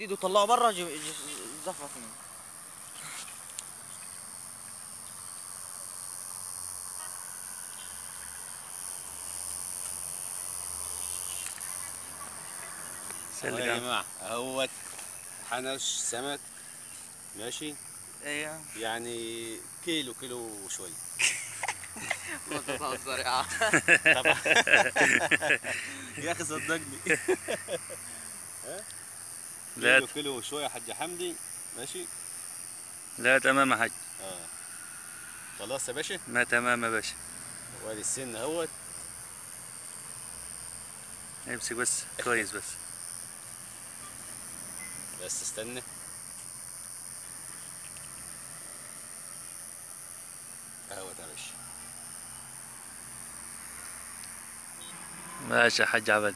ديدو طلعه بره زفرة فيه أهو يا جماعة اهوت حنش سمك. ماشي؟ أيوه يعني كيلو كيلو وشوي. ما تهزر يا عم يا أخي صدقني. لا كيلو كيلو وشوي يا حاج حمدي ماشي؟ لا تمام يا حاج. آه. خلاص يا باشا؟ ما تمام يا باشا. وادي السن اهوت. امسك بس كويس بس. بس استنى. اهوت يا باشا. ماشي يا حاج عبد.